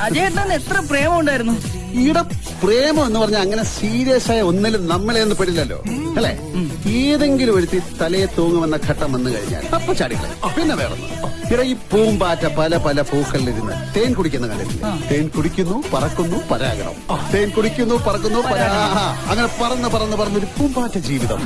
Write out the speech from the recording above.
അജയേട്ടൻ എത്ര പ്രേമം ഉണ്ടായിരുന്നു ഈടെ പ്രേമം എന്ന് പറഞ്ഞാൽ അങ്ങനെ സീരിയസ് ആയ ഒന്നിലും നമ്മളെ ഒന്നും പെടില്ലല്ലോ. അല്ലേ? ഏതെങ്കിലും ഒരുത്തി തലയെ തൂങ്ങുമെന്ന ഘട്ടം വന്നു കഴിഞ്ഞാൽ അപ്പൊ ചാടികളെ പിന്നെ വേറൊന്ന് ഇവിടെ ഈ പൂമ്പാറ്റ പല പല പൂക്കളിലിരുന്ന് തേൻ കുടിക്കുന്ന കണ്ടിട്ടില്ലേ തേൻ കുടിക്കുന്നു പറക്കുന്നു പരാഗണം. തേൻ കുടിക്കുന്നു പറക്കുന്നു പരാ അങ്ങനെ പറന്ന് പറന്ന് പറന്നൊരു പൂമ്പാറ്റ ജീവിതം.